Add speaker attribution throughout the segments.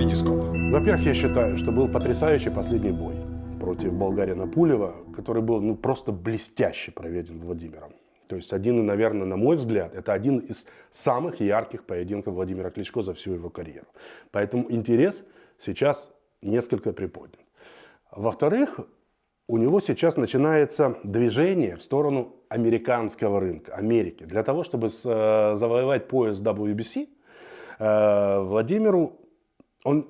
Speaker 1: Витископ.
Speaker 2: Во-первых, я считаю, что был потрясающий последний бой против болгарина Пулева, который был ну, просто блестяще проведен Владимиром. То есть один, наверное, на мой взгляд, это один из самых ярких поединков Владимира Кличко за всю его карьеру. Поэтому интерес сейчас несколько приподнят. Во-вторых, у него сейчас начинается движение в сторону американского рынка, Америки. Для того, чтобы э, завоевать пояс WBC, э, Владимиру он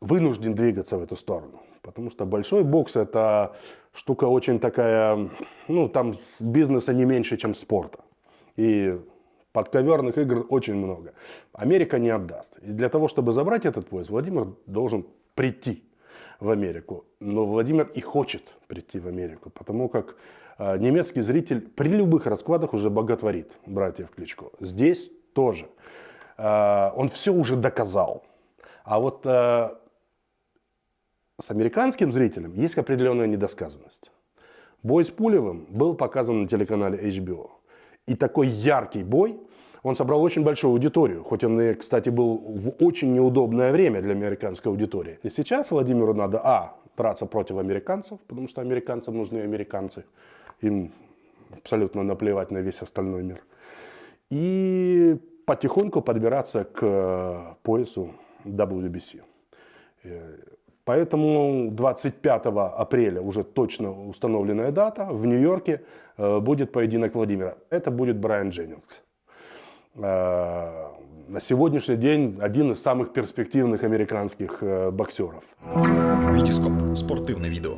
Speaker 2: вынужден двигаться в эту сторону. Потому что большой бокс это штука очень такая, ну там бизнеса не меньше, чем спорта. И подковерных игр очень много. Америка не отдаст. И для того, чтобы забрать этот пояс, Владимир должен прийти в Америку. Но Владимир и хочет прийти в Америку, потому как э, немецкий зритель при любых раскладах уже боготворит братьев Кличко. Здесь тоже. Э, он все уже доказал. А вот э, с американским зрителем есть определенная недосказанность. Бой с Пулевым был показан на телеканале HBO. И такой яркий бой, он собрал очень большую аудиторию, хоть он кстати, был в очень неудобное время для американской аудитории. И сейчас Владимиру надо, а, драться против американцев, потому что американцам нужны американцы. Им абсолютно наплевать на весь остальной мир. И потихоньку подбираться к поясу WBC. Э, поэтому 25 апреля уже точно установленная дата. В Нью-Йорке э, будет поединок Владимира. Это будет Брайан Дженнингс. Э, на сегодняшний день один из самых перспективных американских боксеров.
Speaker 1: Витископ. Спортивное видео.